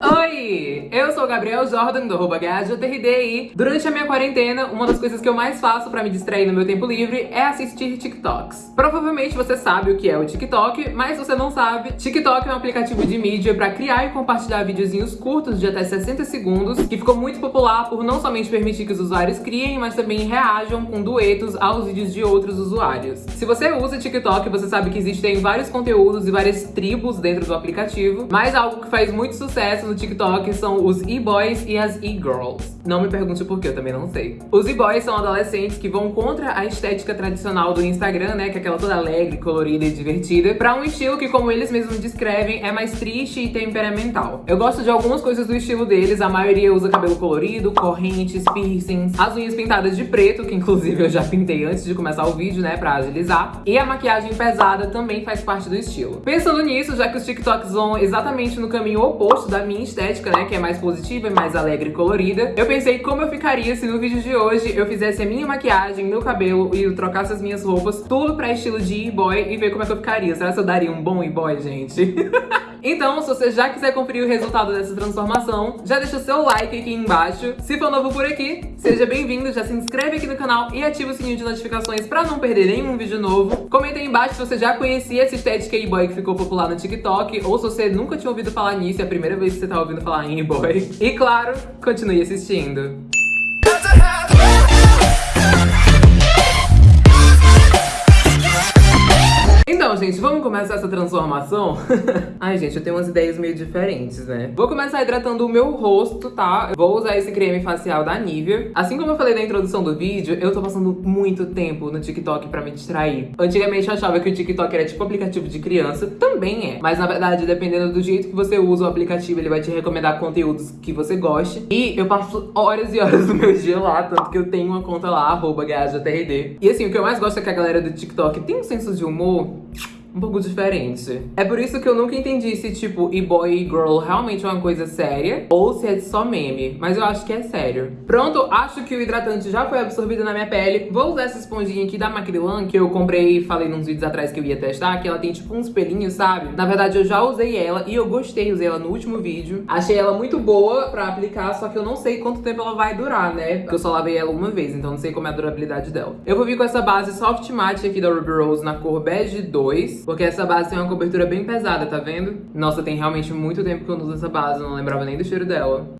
Oh Eu sou o Gabriel Jordan, do arroba e durante a minha quarentena, uma das coisas que eu mais faço pra me distrair no meu tempo livre é assistir TikToks. Provavelmente você sabe o que é o TikTok, mas você não sabe, TikTok é um aplicativo de mídia pra criar e compartilhar videozinhos curtos de até 60 segundos, que ficou muito popular por não somente permitir que os usuários criem, mas também reajam com duetos aos vídeos de outros usuários. Se você usa TikTok, você sabe que existem vários conteúdos e várias tribos dentro do aplicativo, mas algo que faz muito sucesso no TikTok são os e-boys e as e-girls. Não me pergunte por que, eu também não sei. Os e-boys são adolescentes que vão contra a estética tradicional do Instagram, né, que é aquela toda alegre, colorida e divertida, pra um estilo que, como eles mesmos descrevem, é mais triste e temperamental. Eu gosto de algumas coisas do estilo deles, a maioria usa cabelo colorido, correntes, piercings, as unhas pintadas de preto, que inclusive eu já pintei antes de começar o vídeo, né, pra agilizar, e a maquiagem pesada também faz parte do estilo. Pensando nisso, já que os TikToks vão exatamente no caminho oposto da minha estética, né, que é mais positiva e mais alegre e colorida, eu pensei como eu ficaria se no vídeo de hoje eu fizesse a minha maquiagem, meu cabelo e eu trocasse as minhas roupas, tudo pra estilo de e-boy e ver como é que eu ficaria. Será que eu daria um bom e-boy, gente? Então, se você já quiser conferir o resultado dessa transformação, já deixa o seu like aqui embaixo. Se for novo por aqui, seja bem-vindo, já se inscreve aqui no canal e ativa o sininho de notificações pra não perder nenhum vídeo novo. Comenta aí embaixo se você já conhecia essa estética e-boy que ficou popular no TikTok, ou se você nunca tinha ouvido falar nisso, é a primeira vez que você tá ouvindo falar em e-boy. E claro, continue assistindo. Gente, vamos começar essa transformação? Ai, gente, eu tenho umas ideias meio diferentes, né? Vou começar hidratando o meu rosto, tá? Vou usar esse creme facial da Nivea. Assim como eu falei na introdução do vídeo, eu tô passando muito tempo no TikTok pra me distrair. Antigamente eu achava que o TikTok era tipo aplicativo de criança. Também é. Mas na verdade, dependendo do jeito que você usa o aplicativo, ele vai te recomendar conteúdos que você goste. E eu passo horas e horas do meu dia lá, tanto que eu tenho uma conta lá, arroba E assim, o que eu mais gosto é que a galera do TikTok tem um senso de humor um pouco diferente. É por isso que eu nunca entendi se, tipo, e-boy e girl realmente é uma coisa séria ou se é só meme. Mas eu acho que é sério. Pronto, acho que o hidratante já foi absorvido na minha pele. Vou usar essa esponjinha aqui da Macrilan, que eu comprei e falei nos vídeos atrás que eu ia testar, que ela tem, tipo, uns pelinhos, sabe? Na verdade, eu já usei ela e eu gostei, usei ela no último vídeo. Achei ela muito boa pra aplicar, só que eu não sei quanto tempo ela vai durar, né? Porque eu só lavei ela uma vez, então não sei como é a durabilidade dela. Eu vou vir com essa base Soft Matte aqui da Ruby Rose na cor Bege 2 porque essa base tem uma cobertura bem pesada, tá vendo? Nossa, tem realmente muito tempo que eu não uso essa base, não lembrava nem do cheiro dela.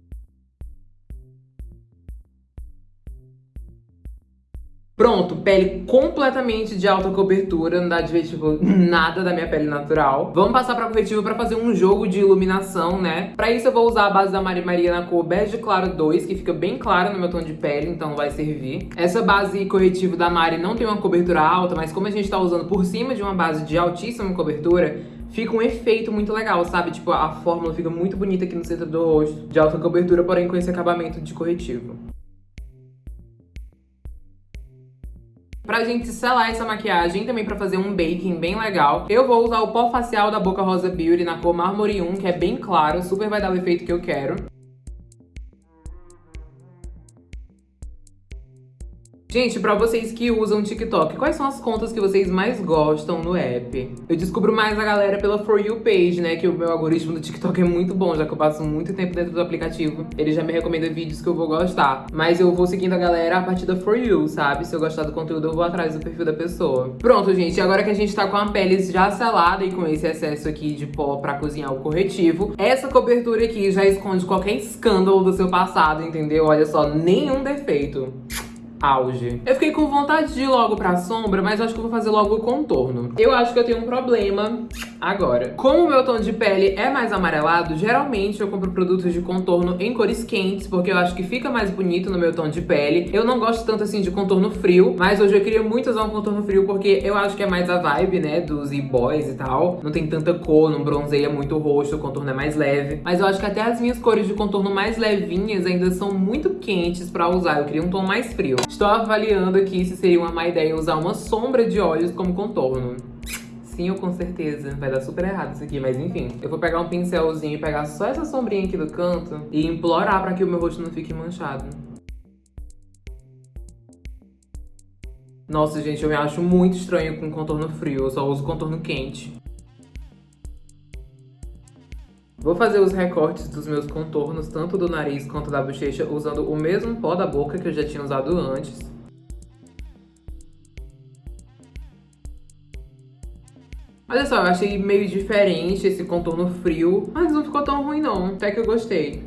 Pronto, pele completamente de alta cobertura, não dá de ver, tipo, nada da minha pele natural. Vamos passar pra corretivo pra fazer um jogo de iluminação, né? Pra isso eu vou usar a base da Mari Maria na cor Bege Claro 2, que fica bem clara no meu tom de pele, então vai servir. Essa base corretivo da Mari não tem uma cobertura alta, mas como a gente tá usando por cima de uma base de altíssima cobertura, fica um efeito muito legal, sabe? Tipo, a fórmula fica muito bonita aqui no centro do rosto, de alta cobertura, porém com esse acabamento de corretivo. Pra gente selar essa maquiagem, também pra fazer um baking bem legal, eu vou usar o pó facial da Boca Rosa Beauty na cor Marmory 1, que é bem claro, super vai dar o efeito que eu quero. Gente, pra vocês que usam TikTok, quais são as contas que vocês mais gostam no app? Eu descubro mais a galera pela For You page, né? Que o meu algoritmo do TikTok é muito bom, já que eu passo muito tempo dentro do aplicativo. Ele já me recomenda vídeos que eu vou gostar. Mas eu vou seguindo a galera a partir da For You, sabe? Se eu gostar do conteúdo, eu vou atrás do perfil da pessoa. Pronto, gente. Agora que a gente tá com a pele já selada e com esse excesso aqui de pó pra cozinhar o corretivo, essa cobertura aqui já esconde qualquer escândalo do seu passado, entendeu? Olha só, nenhum defeito auge. Eu fiquei com vontade de ir logo pra sombra, mas acho que vou fazer logo o contorno. Eu acho que eu tenho um problema agora. Como o meu tom de pele é mais amarelado, geralmente eu compro produtos de contorno em cores quentes, porque eu acho que fica mais bonito no meu tom de pele. Eu não gosto tanto assim de contorno frio, mas hoje eu queria muito usar um contorno frio, porque eu acho que é mais a vibe, né, dos e-boys e tal. Não tem tanta cor, não bronzeia muito o rosto, o contorno é mais leve. Mas eu acho que até as minhas cores de contorno mais levinhas ainda são muito quentes pra usar. Eu queria um tom mais frio. Estou avaliando aqui se seria uma má ideia usar uma sombra de olhos como contorno. Sim, ou com certeza. Vai dar super errado isso aqui, mas enfim. Eu vou pegar um pincelzinho e pegar só essa sombrinha aqui do canto e implorar pra que o meu rosto não fique manchado. Nossa, gente, eu me acho muito estranho com contorno frio. Eu só uso contorno quente. Vou fazer os recortes dos meus contornos, tanto do nariz quanto da bochecha, usando o mesmo pó da boca que eu já tinha usado antes. Olha só, eu achei meio diferente esse contorno frio, mas não ficou tão ruim não, até que eu gostei.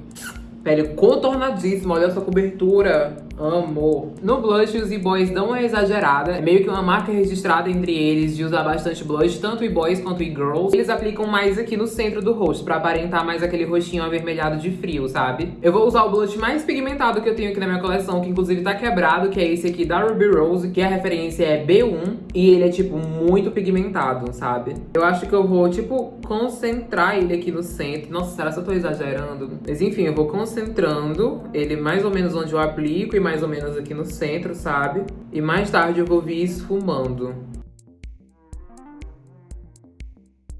Pele contornadíssima, olha essa cobertura. Amo. No blush, os e-boys dão uma exagerada. É meio que uma marca registrada entre eles de usar bastante blush, tanto e-boys quanto e-girls. Eles aplicam mais aqui no centro do rosto, pra aparentar mais aquele rostinho avermelhado de frio, sabe? Eu vou usar o blush mais pigmentado que eu tenho aqui na minha coleção, que inclusive tá quebrado, que é esse aqui da Ruby Rose, que a referência é B1. E ele é, tipo, muito pigmentado, sabe? Eu acho que eu vou, tipo, concentrar ele aqui no centro. Nossa, será que eu tô exagerando? Mas enfim, eu vou concentrando ele mais ou menos onde eu aplico e mais mais ou menos aqui no centro, sabe? E mais tarde eu vou vir esfumando.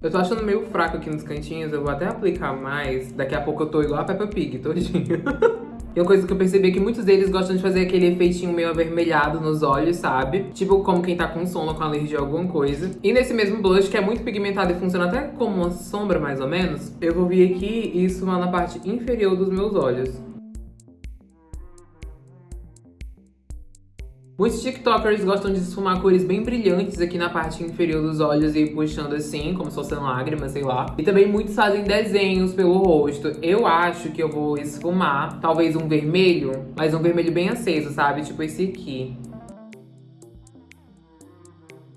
Eu tô achando meio fraco aqui nos cantinhos, eu vou até aplicar mais. Daqui a pouco eu tô igual a Peppa Pig, todinho. E uma coisa que eu percebi é que muitos deles gostam de fazer aquele efeitinho meio avermelhado nos olhos, sabe? Tipo como quem tá com sono, com alergia a alguma coisa. E nesse mesmo blush, que é muito pigmentado e funciona até como uma sombra, mais ou menos, eu vou vir aqui e esfumar na parte inferior dos meus olhos. Muitos tiktokers gostam de esfumar cores bem brilhantes aqui na parte inferior dos olhos e puxando assim, como se fossem lágrimas, sei lá. E também muitos fazem desenhos pelo rosto. Eu acho que eu vou esfumar, talvez um vermelho, mas um vermelho bem aceso, sabe? Tipo esse aqui.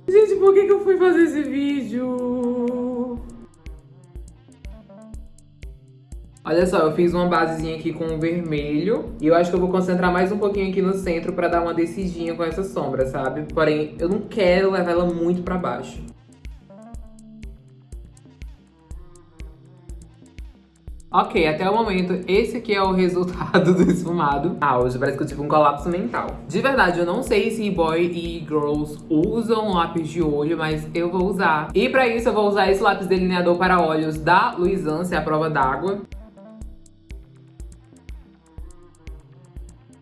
Gente, por que, que eu fui fazer esse vídeo? Olha só, eu fiz uma basezinha aqui com vermelho. E eu acho que eu vou concentrar mais um pouquinho aqui no centro pra dar uma decidinha com essa sombra, sabe? Porém, eu não quero levar ela muito pra baixo. Ok, até o momento, esse aqui é o resultado do esfumado. Ah, hoje parece que eu tive um colapso mental. De verdade, eu não sei se boy e girls usam lápis de olho, mas eu vou usar. E pra isso, eu vou usar esse lápis delineador para olhos da Luisance, a prova d'água.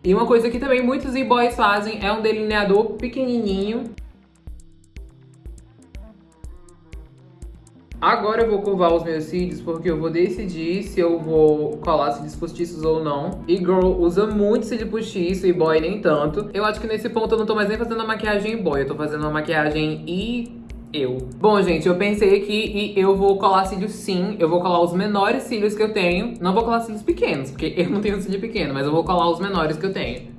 E uma coisa que também muitos e-boys fazem é um delineador pequenininho. Agora eu vou covar os meus cílios porque eu vou decidir se eu vou colar cílios postiços ou não. E girl usa muito cílio postiço e boy nem tanto. Eu acho que nesse ponto eu não tô mais nem fazendo a maquiagem boy, eu tô fazendo uma maquiagem e eu. Bom, gente, eu pensei aqui e eu vou colar cílios sim. Eu vou colar os menores cílios que eu tenho. Não vou colar cílios pequenos, porque eu não tenho cílio pequeno, mas eu vou colar os menores que eu tenho.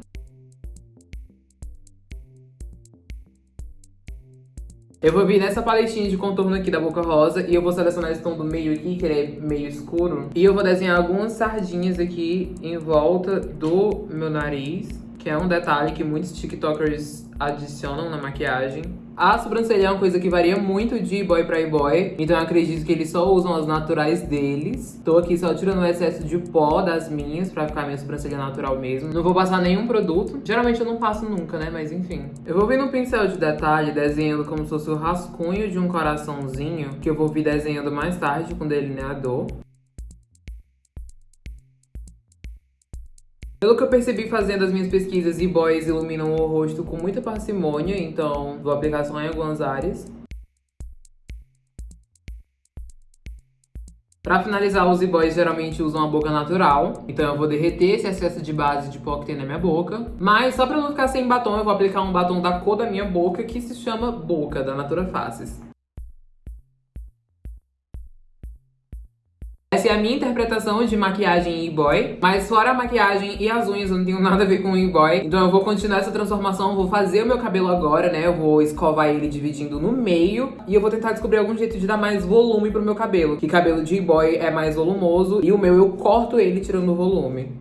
Eu vou vir nessa paletinha de contorno aqui da Boca Rosa e eu vou selecionar esse tom do meio aqui, que ele é meio escuro. E eu vou desenhar algumas sardinhas aqui em volta do meu nariz, que é um detalhe que muitos tiktokers adicionam na maquiagem. A sobrancelha é uma coisa que varia muito de boy pra boy, então eu acredito que eles só usam as naturais deles. Tô aqui só tirando o excesso de pó das minhas pra ficar minha sobrancelha natural mesmo. Não vou passar nenhum produto. Geralmente eu não passo nunca, né? Mas enfim. Eu vou vir no pincel de detalhe desenhando como se fosse o rascunho de um coraçãozinho, que eu vou vir desenhando mais tarde com delineador. Pelo que eu percebi fazendo as minhas pesquisas, e-boys iluminam o rosto com muita parcimônia, então vou aplicar só em algumas áreas. Pra finalizar, os e-boys geralmente usam a boca natural, então eu vou derreter esse excesso de base de pó que tem na minha boca. Mas só pra não ficar sem batom, eu vou aplicar um batom da cor da minha boca, que se chama Boca, da Natura Faces. Essa é a minha interpretação de maquiagem e-boy. Mas fora a maquiagem e as unhas, eu não tenho nada a ver com e-boy. Então eu vou continuar essa transformação, vou fazer o meu cabelo agora, né? Eu vou escovar ele dividindo no meio. E eu vou tentar descobrir algum jeito de dar mais volume pro meu cabelo. Que cabelo de e-boy é mais volumoso. E o meu eu corto ele tirando o volume.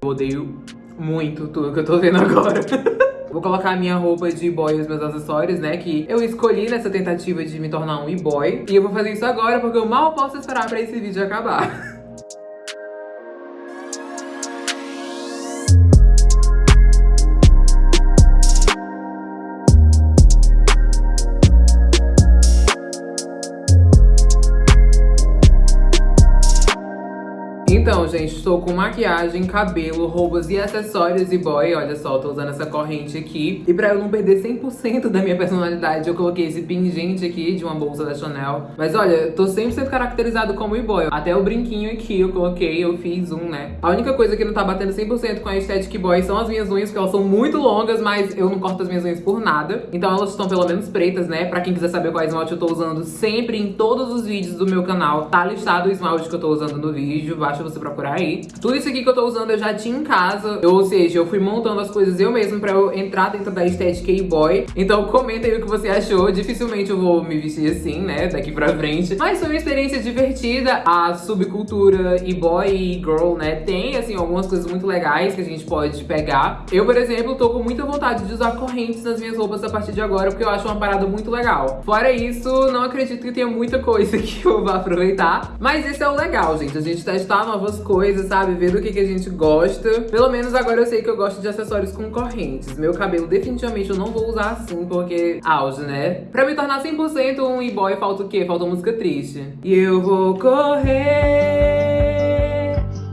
Eu odeio muito tudo que eu tô vendo agora. Vou colocar a minha roupa de boy e os meus acessórios, né? Que eu escolhi nessa tentativa de me tornar um e-boy. E eu vou fazer isso agora porque eu mal posso esperar pra esse vídeo acabar. gente, estou com maquiagem, cabelo, roupas e acessórios e boy, olha só, tô usando essa corrente aqui. E pra eu não perder 100% da minha personalidade, eu coloquei esse pingente aqui de uma bolsa da Chanel. Mas olha, tô sempre sendo caracterizado como e-boy. Até o brinquinho aqui eu coloquei, eu fiz um, né? A única coisa que não tá batendo 100% com a estética boy são as minhas unhas, porque elas são muito longas, mas eu não corto as minhas unhas por nada. Então elas estão pelo menos pretas, né? Pra quem quiser saber qual esmalte eu tô usando, sempre em todos os vídeos do meu canal tá listado o esmalte que eu tô usando no vídeo, basta você procurar aí. Tudo isso aqui que eu tô usando eu já tinha em casa, ou seja, eu fui montando as coisas eu mesmo pra eu entrar dentro da estética e-boy. Então comenta aí o que você achou, dificilmente eu vou me vestir assim, né, daqui pra frente. Mas foi uma experiência divertida, a subcultura e-boy e girl, né, tem, assim, algumas coisas muito legais que a gente pode pegar. Eu, por exemplo, tô com muita vontade de usar correntes nas minhas roupas a partir de agora, porque eu acho uma parada muito legal. Fora isso, não acredito que tenha muita coisa que eu vá aproveitar, mas esse é o legal, gente, a gente testar novas coisas, sabe, ver do que, que a gente gosta. Pelo menos agora eu sei que eu gosto de acessórios com correntes. Meu cabelo definitivamente eu não vou usar assim, porque auge, né? Pra me tornar 100% um e-boy, falta o quê? Falta música triste. E eu vou correr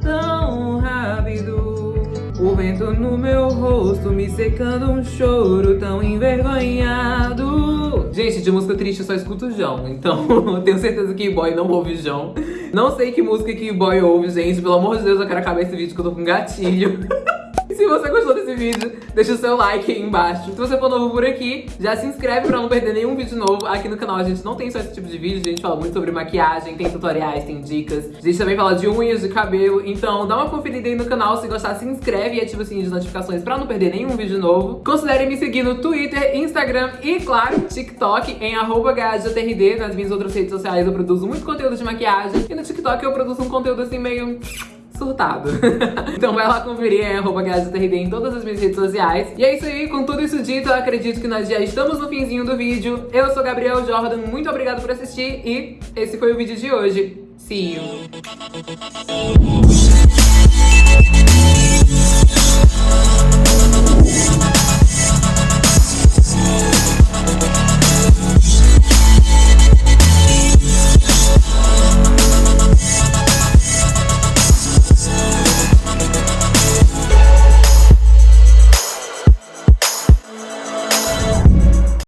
tão rápido O vento no meu rosto me secando um choro tão envergonhado Gente, de música triste eu só escuto João, então tenho certeza que boy não ouve João. Não sei que música que boy ouve, gente, pelo amor de Deus, eu quero acabar esse vídeo que eu tô com gatilho. Se você gostou desse vídeo, deixa o seu like aí embaixo. Se você for novo por aqui, já se inscreve pra não perder nenhum vídeo novo. Aqui no canal a gente não tem só esse tipo de vídeo, a gente fala muito sobre maquiagem, tem tutoriais, tem dicas. A gente também fala de unhas, de cabelo. Então dá uma conferida aí no canal, se gostar se inscreve e ativa o sininho de notificações pra não perder nenhum vídeo novo. Considere me seguir no Twitter, Instagram e, claro, TikTok em arroba Nas minhas outras redes sociais eu produzo muito conteúdo de maquiagem. E no TikTok eu produzo um conteúdo assim meio surtado. então vai lá conferir em arroba em todas as minhas redes sociais. E é isso aí, com tudo isso dito, eu acredito que nós já estamos no finzinho do vídeo. Eu sou Gabriel Jordan, muito obrigado por assistir e esse foi o vídeo de hoje. See you!